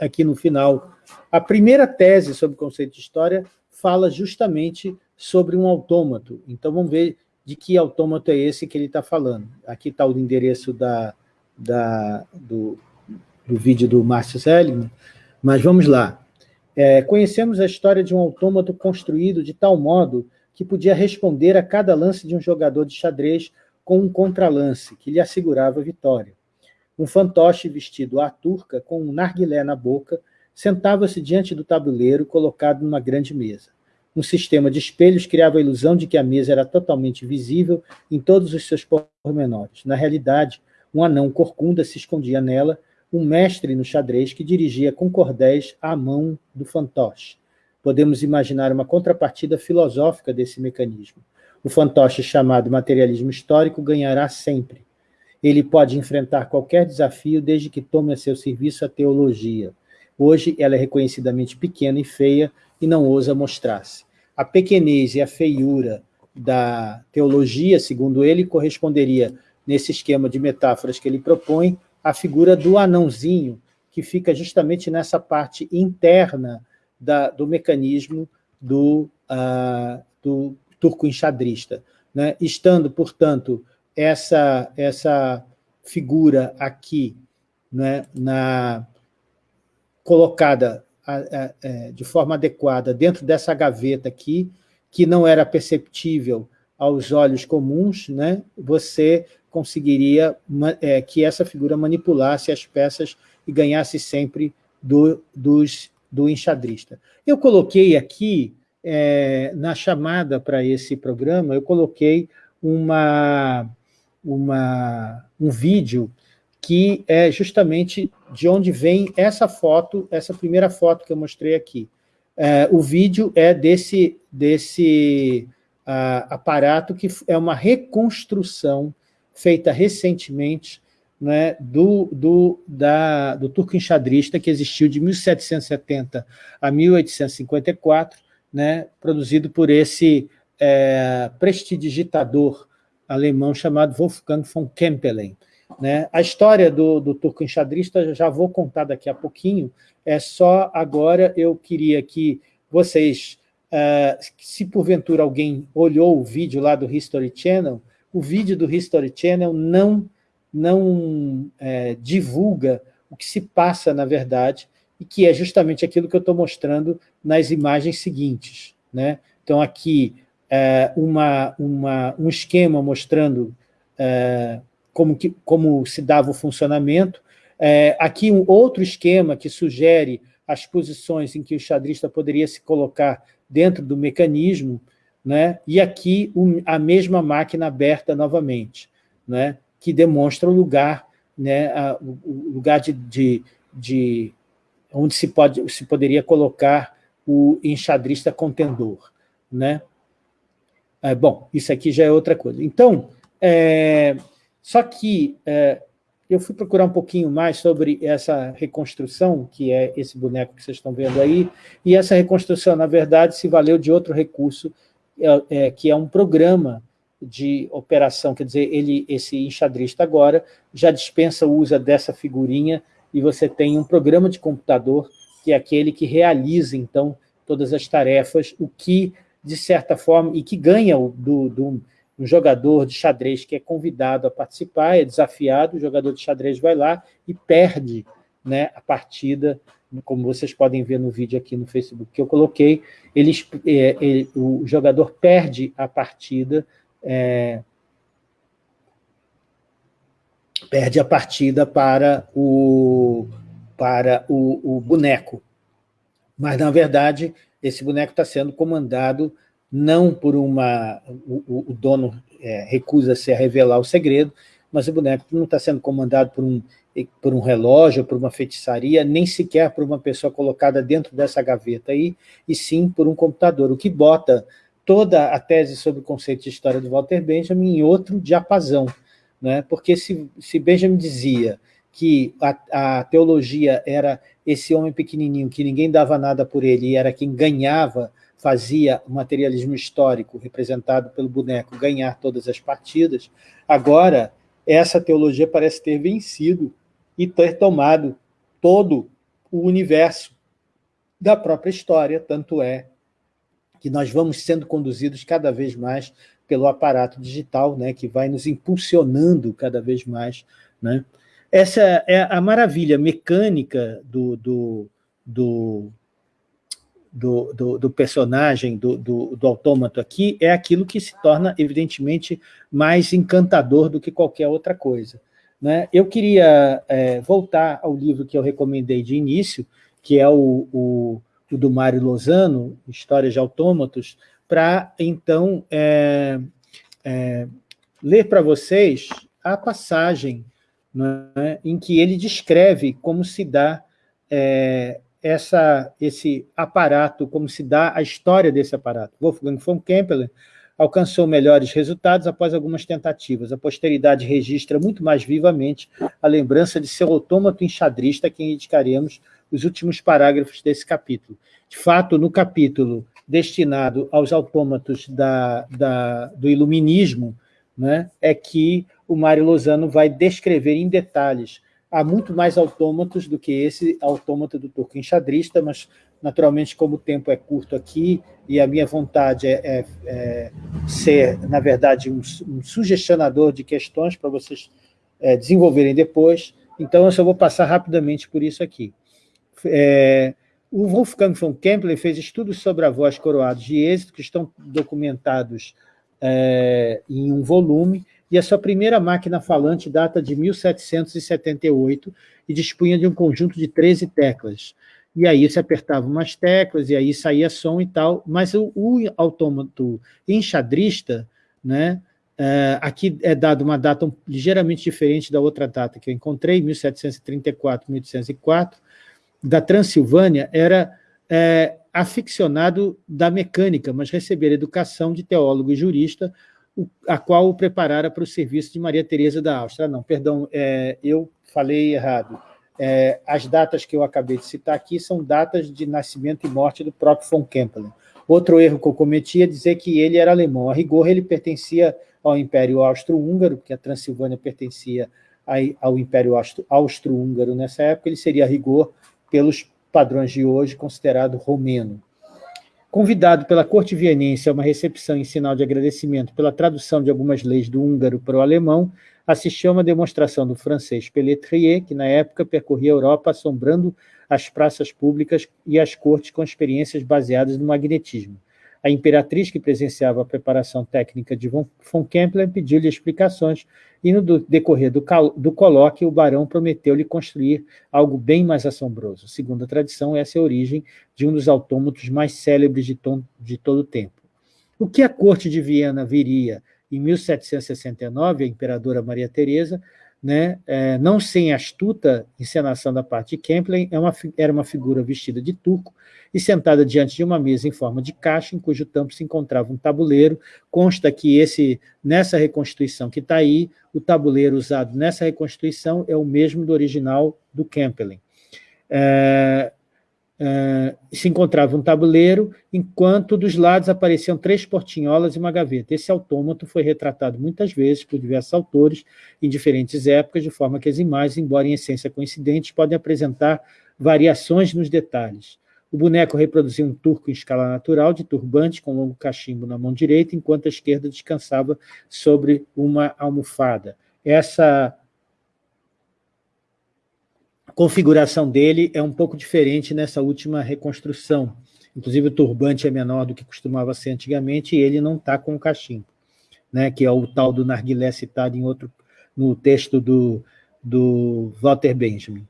aqui no final. A primeira tese sobre conceito de história fala justamente sobre um autômato. Então, vamos ver de que autômato é esse que ele está falando. Aqui está o endereço da, da, do, do vídeo do Márcio Seligman, mas vamos lá. É, conhecemos a história de um autômato construído de tal modo que podia responder a cada lance de um jogador de xadrez com um contralance, que lhe assegurava a vitória. Um fantoche vestido à turca, com um narguilé na boca, sentava-se diante do tabuleiro colocado numa grande mesa. Um sistema de espelhos criava a ilusão de que a mesa era totalmente visível em todos os seus pormenores. Na realidade, um anão corcunda se escondia nela, um mestre no xadrez que dirigia com cordéis a mão do fantoche. Podemos imaginar uma contrapartida filosófica desse mecanismo. O fantoche chamado materialismo histórico ganhará sempre. Ele pode enfrentar qualquer desafio desde que tome a seu serviço a teologia. Hoje ela é reconhecidamente pequena e feia e não ousa mostrar-se. A pequenez e a feiura da teologia, segundo ele, corresponderia, nesse esquema de metáforas que ele propõe, à figura do anãozinho, que fica justamente nessa parte interna da, do mecanismo do, uh, do turco enxadrista. Né? Estando, portanto, essa, essa figura aqui né, na, colocada a, a, a, é, de forma adequada dentro dessa gaveta aqui, que não era perceptível aos olhos comuns, né, você conseguiria é, que essa figura manipulasse as peças e ganhasse sempre do, dos, do enxadrista. Eu coloquei aqui, é, na chamada para esse programa, eu coloquei uma, uma, um vídeo que é justamente de onde vem essa foto, essa primeira foto que eu mostrei aqui. É, o vídeo é desse, desse uh, aparato que é uma reconstrução feita recentemente né, do, do, da, do turco enxadrista, que existiu de 1770 a 1854, né, produzido por esse é, prestidigitador alemão chamado Wolfgang von Kempelen. Né? A história do, do turco enxadrista já vou contar daqui a pouquinho, é só agora eu queria que vocês, uh, se porventura alguém olhou o vídeo lá do History Channel, o vídeo do History Channel não, não é, divulga o que se passa, na verdade, e que é justamente aquilo que eu estou mostrando nas imagens seguintes. Né? Então, aqui, é, uma, uma, um esquema mostrando é, como, que, como se dava o funcionamento. É, aqui um outro esquema que sugere as posições em que o xadrista poderia se colocar dentro do mecanismo, né? e aqui um, a mesma máquina aberta novamente, né? Que demonstra o lugar, né? A, o lugar de, de, de, onde se, pode, se poderia colocar o enxadrista contendor. Né? É, bom, isso aqui já é outra coisa. Então, é, só que é, eu fui procurar um pouquinho mais sobre essa reconstrução, que é esse boneco que vocês estão vendo aí, e essa reconstrução, na verdade, se valeu de outro recurso, é, é, que é um programa de operação, quer dizer, ele, esse enxadrista agora já dispensa o uso dessa figurinha e você tem um programa de computador que é aquele que realiza, então, todas as tarefas, o que, de certa forma, e que ganha do, do um jogador de xadrez que é convidado a participar, é desafiado, o jogador de xadrez vai lá e perde né, a partida, como vocês podem ver no vídeo aqui no Facebook que eu coloquei, ele, é, ele o jogador perde a partida, é, perde a partida para o, para o, o boneco. Mas, na verdade, esse boneco está sendo comandado não por uma... O, o dono é, recusa-se a revelar o segredo, mas o boneco não está sendo comandado por um, por um relógio, por uma feitiçaria, nem sequer por uma pessoa colocada dentro dessa gaveta aí, e sim por um computador, o que bota toda a tese sobre o conceito de história do Walter Benjamin em outro diapasão, né? porque se, se Benjamin dizia que a, a teologia era esse homem pequenininho, que ninguém dava nada por ele, e era quem ganhava fazia o materialismo histórico, representado pelo boneco, ganhar todas as partidas, agora essa teologia parece ter vencido e ter tomado todo o universo da própria história, tanto é que nós vamos sendo conduzidos cada vez mais pelo aparato digital, né, que vai nos impulsionando cada vez mais. Né? Essa é a maravilha mecânica do, do, do do, do, do personagem, do, do, do autômato aqui, é aquilo que se torna, evidentemente, mais encantador do que qualquer outra coisa. Né? Eu queria é, voltar ao livro que eu recomendei de início, que é o, o, o do Mário Lozano, Histórias de Autômatos, para, então, é, é, ler para vocês a passagem né, em que ele descreve como se dá é, essa, esse aparato, como se dá a história desse aparato. Wolfgang von Kempelen alcançou melhores resultados após algumas tentativas. A posteridade registra muito mais vivamente a lembrança de seu autômato enxadrista, a quem dedicaremos os últimos parágrafos desse capítulo. De fato, no capítulo destinado aos autômatos da, da, do iluminismo, né, é que o Mário Lozano vai descrever em detalhes. Há muito mais autômatos do que esse autômato do turco enxadrista, mas, naturalmente, como o tempo é curto aqui, e a minha vontade é, é, é ser, na verdade, um, um, sugestionador de questões para vocês é, desenvolverem depois, então eu só vou passar rapidamente por isso aqui. É, o Wolfgang von Kempler fez estudos sobre a voz coroados de êxito, que estão documentados é, em um volume, e a sua primeira máquina falante data de 1778 e dispunha de um conjunto de 13 teclas. E aí se apertava umas teclas, e aí saía som e tal, mas o, o autômato enxadrista, né, é, aqui é dado uma data ligeiramente diferente da outra data que eu encontrei, 1734, 1804, da Transilvânia era é, aficionado da mecânica, mas recebera educação de teólogo e jurista, a qual o preparara para o serviço de Maria Teresa da Áustria. Não, perdão, é, eu falei errado. É, as datas que eu acabei de citar aqui são datas de nascimento e morte do próprio von Kempelen. Outro erro que eu cometi é dizer que ele era alemão. A rigor, ele pertencia ao Império Austro-Húngaro, porque a Transilvânia pertencia ao Império Austro-Húngaro nessa época, ele seria a rigor pelos padrões de hoje, considerado romeno. Convidado pela corte vienense a uma recepção em sinal de agradecimento pela tradução de algumas leis do húngaro para o alemão, assistiu a uma demonstração do francês Pelletier, que na época percorria a Europa assombrando as praças públicas e as cortes com experiências baseadas no magnetismo. A imperatriz, que presenciava a preparação técnica de von Kempler, pediu-lhe explicações, e no decorrer do, do colóquio, o barão prometeu-lhe construir algo bem mais assombroso. Segundo a tradição, essa é a origem de um dos autômatos mais célebres de, de todo o tempo. O que a corte de Viena viria em 1769, a imperadora Maria Teresa, né, é, não sem astuta encenação da parte de Kempler, é uma, era uma figura vestida de turco e sentada diante de uma mesa em forma de caixa, em cujo tampo se encontrava um tabuleiro. Consta que esse, nessa reconstituição que está aí, o tabuleiro usado nessa reconstituição é o mesmo do original do Kempelen. É, Uh, se encontrava um tabuleiro, enquanto dos lados apareciam três portinholas e uma gaveta. Esse autômato foi retratado muitas vezes por diversos autores em diferentes épocas, de forma que as imagens, embora em essência coincidentes, podem apresentar variações nos detalhes. O boneco reproduzia um turco em escala natural, de turbante, com longo cachimbo na mão direita, enquanto a esquerda descansava sobre uma almofada. Essa configuração dele é um pouco diferente nessa última reconstrução. Inclusive, o turbante é menor do que costumava ser antigamente e ele não está com o cachimbo, né, que é o tal do narguilé citado em outro, no texto do, do Walter Benjamin.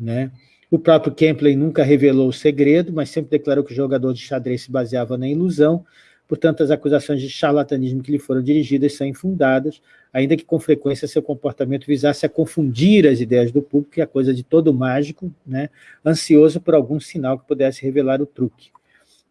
Né? O próprio Kempley nunca revelou o segredo, mas sempre declarou que o jogador de xadrez se baseava na ilusão, Portanto, as acusações de charlatanismo que lhe foram dirigidas são infundadas, ainda que com frequência seu comportamento visasse a confundir as ideias do público, que é coisa de todo mágico, né, ansioso por algum sinal que pudesse revelar o truque.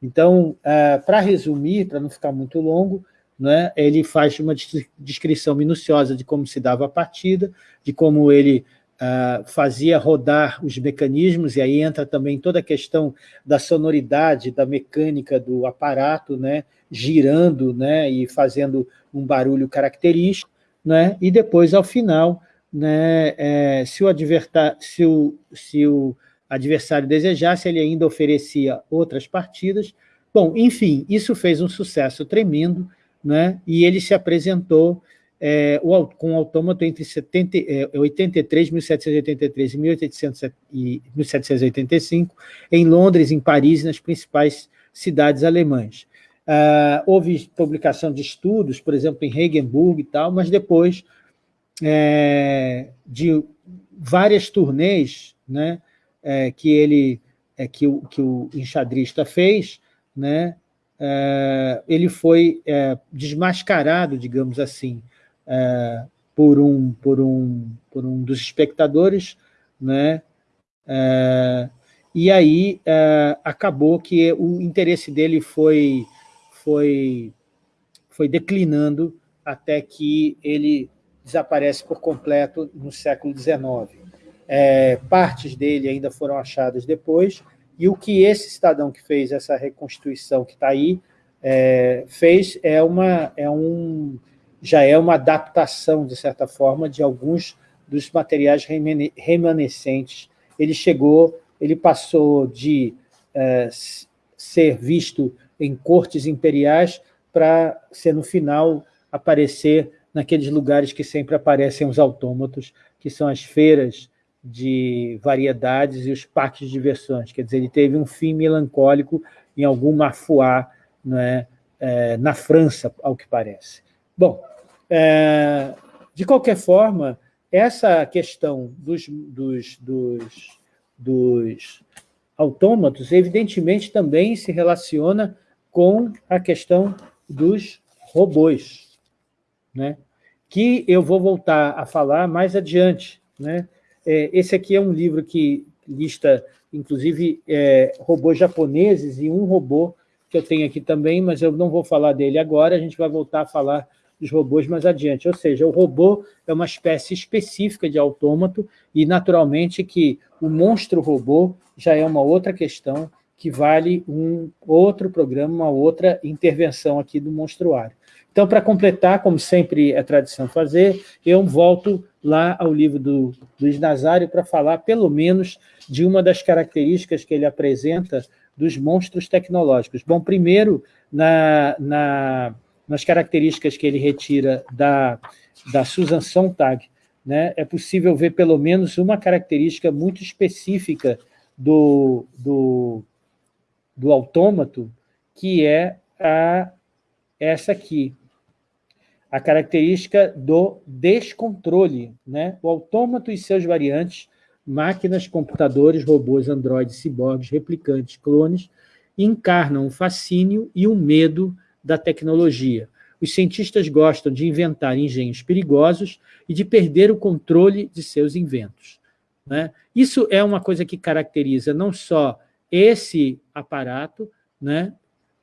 Então, uh, para resumir, para não ficar muito longo, né, ele faz uma descrição minuciosa de como se dava a partida, de como ele Uh, fazia rodar os mecanismos, e aí entra também toda a questão da sonoridade, da mecânica do aparato, né, girando né, e fazendo um barulho característico, né, e depois, ao final, né, é, se, o se, o, se o adversário desejasse, ele ainda oferecia outras partidas. Bom, enfim, isso fez um sucesso tremendo, né, e ele se apresentou é, o, com o autômato entre 70, é, 83, 1783 e, 1800, e 1785, em Londres, em Paris e nas principais cidades alemãs. Uh, houve publicação de estudos, por exemplo, em Regenburg e tal, mas depois é, de várias turnês né, é, que ele é, que, o, que o enxadrista fez, né, é, ele foi é, desmascarado, digamos assim, é, por, um, por, um, por um dos espectadores, né, e aí acabou que o interesse dele foi foi, foi declinando até que ele desaparece por completo no século XIX. é, partes dele ainda foram achadas depois, e o que esse cidadão que fez essa reconstituição que está aí é, fez é uma, é um, já é uma adaptação, de certa forma, de alguns dos materiais remanescentes. Ele chegou, ele passou de é, ser visto em cortes imperiais para ser, no final, aparecer naqueles lugares que sempre aparecem os autômatos, que são as feiras de variedades e os parques de diversões. Quer dizer, ele teve um fim melancólico em algum mafuá né, é, na França, ao que parece. Bom, é, de qualquer forma, essa questão dos, dos, dos, dos autômatos, evidentemente, também se relaciona com a questão dos robôs, né? que eu vou voltar a falar mais adiante. Né? É, esse aqui é um livro que lista, inclusive, é, robôs japoneses e um robô que eu tenho aqui também, mas eu não vou falar dele agora, a gente vai voltar a falar dos robôs mais adiante. Ou seja, o robô é uma espécie específica de autômato e, naturalmente, que o monstro robô já é uma outra questão que vale um outro programa, uma outra intervenção aqui do monstruário. Então, para completar, como sempre é tradição fazer, eu volto lá ao livro do Luiz Nazário para falar, pelo menos, de uma das características que ele apresenta dos monstros tecnológicos. Bom, primeiro, na, na, nas características que ele retira da, da Susan Sontag, né, é possível ver pelo menos uma característica muito específica do, do, do autômato, que é a, essa aqui, a característica do descontrole. Né? O autômato e seus variantes, máquinas, computadores, robôs, androides, ciborgues, replicantes, clones, encarnam o fascínio e o medo da tecnologia. Os cientistas gostam de inventar engenhos perigosos e de perder o controle de seus inventos. Né? Isso é uma coisa que caracteriza não só esse aparato, né?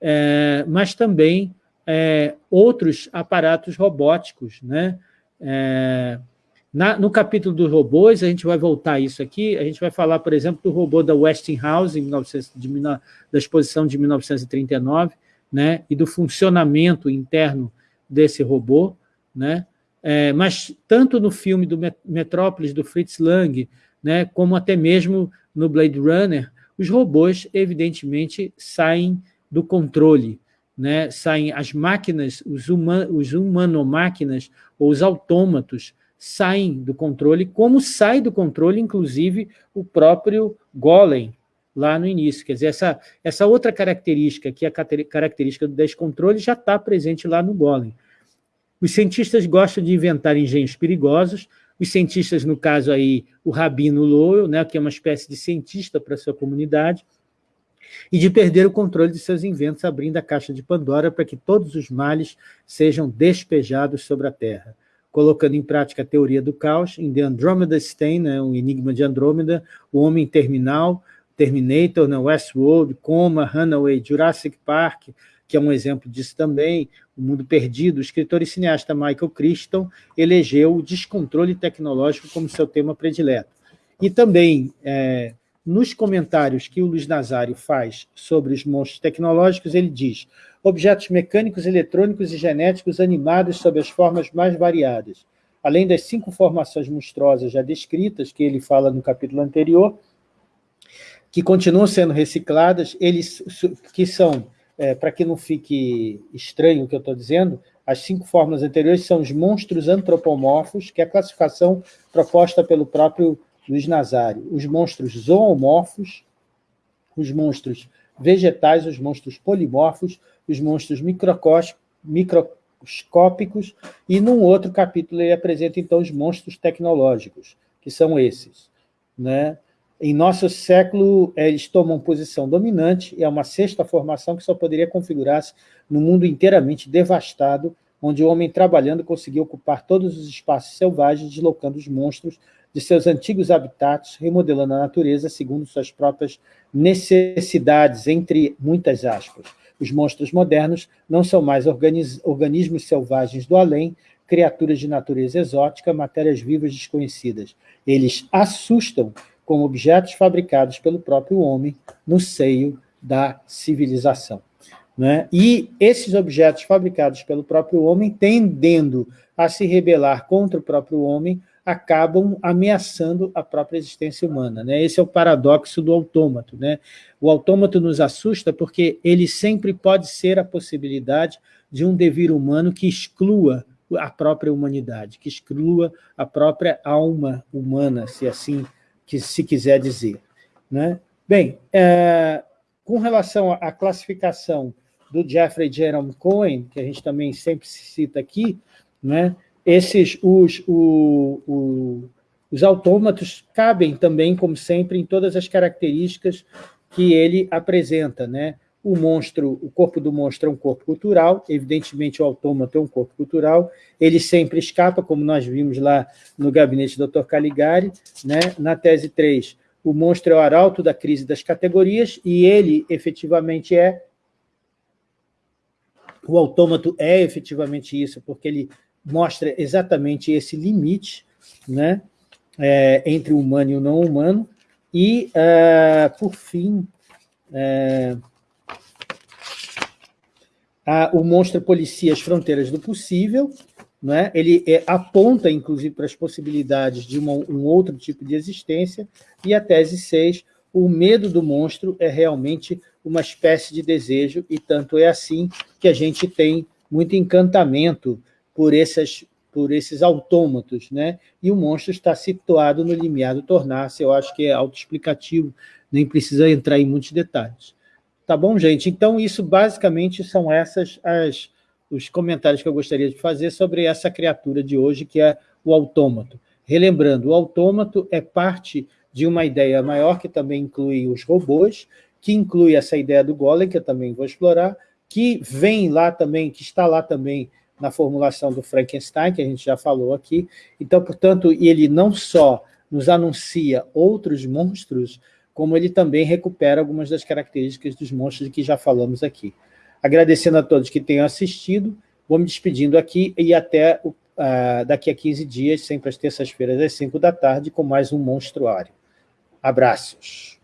É, mas também é, outros aparatos robóticos. Né? É, na, no capítulo dos robôs, a gente vai voltar a isso aqui, a gente vai falar, por exemplo, do robô da Westinghouse, 1900, de, da exposição de 1939, né? e do funcionamento interno desse robô, né? É, mas tanto no filme do Metrópolis, do Fritz Lang, né, como até mesmo no Blade Runner, os robôs, evidentemente, saem do controle, né? saem as máquinas, os, human, os humanomáquinas ou os autômatos saem do controle, como sai do controle, inclusive, o próprio Golem, lá no início. Quer dizer, essa, essa outra característica, que é a característica do descontrole, já está presente lá no Golem. Os cientistas gostam de inventar engenhos perigosos, os cientistas, no caso aí, o Rabino Lowell, né, que é uma espécie de cientista para sua comunidade, e de perder o controle de seus inventos, abrindo a caixa de Pandora para que todos os males sejam despejados sobre a Terra. Colocando em prática a teoria do caos, em The Andromeda Stain, né, o Enigma de Andrômeda, o Homem Terminal, Terminator, né, Westworld, Coma, Runaway, Jurassic Park, que é um exemplo disso também, O Mundo Perdido, o escritor e cineasta Michael Crichton elegeu o descontrole tecnológico como seu tema predileto. E também, é, nos comentários que o Luiz Nazário faz sobre os monstros tecnológicos, ele diz objetos mecânicos, eletrônicos e genéticos animados sob as formas mais variadas. Além das cinco formações monstruosas já descritas, que ele fala no capítulo anterior, que continuam sendo recicladas, eles que são é, para que não fique estranho o que eu estou dizendo, as cinco formas anteriores são os monstros antropomorfos, que é a classificação proposta pelo próprio Luiz Nazário. Os monstros zoomorfos, os monstros vegetais, os monstros polimorfos, os monstros microscópicos, e num outro capítulo ele apresenta, então, os monstros tecnológicos, que são esses. Né? Em nosso século, eles tomam posição dominante, é uma sexta formação que só poderia configurar-se no mundo inteiramente devastado, onde o homem trabalhando conseguiu ocupar todos os espaços selvagens, deslocando os monstros de seus antigos habitats, remodelando a natureza segundo suas próprias necessidades, entre muitas aspas. Os monstros modernos não são mais organismos selvagens do além, criaturas de natureza exótica, matérias vivas desconhecidas. Eles assustam como objetos fabricados pelo próprio homem no seio da civilização. Né? E esses objetos fabricados pelo próprio homem, tendendo a se rebelar contra o próprio homem, acabam ameaçando a própria existência humana. Né? Esse é o paradoxo do autômato. Né? O autômato nos assusta porque ele sempre pode ser a possibilidade de um devir humano que exclua a própria humanidade, que exclua a própria alma humana, se assim que se quiser dizer. Né? Bem, é, com relação à classificação do Jeffrey Jerome Cohen, que a gente também sempre cita aqui, né, esses, os, o, o, os autômatos cabem também, como sempre, em todas as características que ele apresenta. Né? O monstro, o corpo do monstro é um corpo cultural, evidentemente o autômato é um corpo cultural, ele sempre escapa, como nós vimos lá no gabinete do Dr. Caligari, né? na tese 3, o monstro é o arauto da crise das categorias, e ele efetivamente é, o autômato é efetivamente isso, porque ele mostra exatamente esse limite né? É, entre o humano e o não humano, e, uh, por fim, uh, a, o monstro policia as fronteiras do possível, né? ele é, aponta, inclusive, para as possibilidades de uma, um outro tipo de existência, e a tese 6, o medo do monstro é realmente uma espécie de desejo, e tanto é assim que a gente tem muito encantamento por, essas, por esses autômatos, né? e o monstro está situado no limiar do tornar-se, eu acho que é autoexplicativo, nem precisa entrar em muitos detalhes. Tá bom, gente? Então, isso basicamente são essas as os comentários que eu gostaria de fazer sobre essa criatura de hoje, que é o autômato. Relembrando, o autômato é parte de uma ideia maior, que também inclui os robôs, que inclui essa ideia do golem, que eu também vou explorar, que vem lá também, que está lá também na formulação do Frankenstein, que a gente já falou aqui. Então, portanto, ele não só nos anuncia outros monstros, como ele também recupera algumas das características dos monstros que já falamos aqui. Agradecendo a todos que tenham assistido, vou me despedindo aqui e até uh, daqui a 15 dias, sempre às terças-feiras, às 5 da tarde, com mais um Monstruário. Abraços.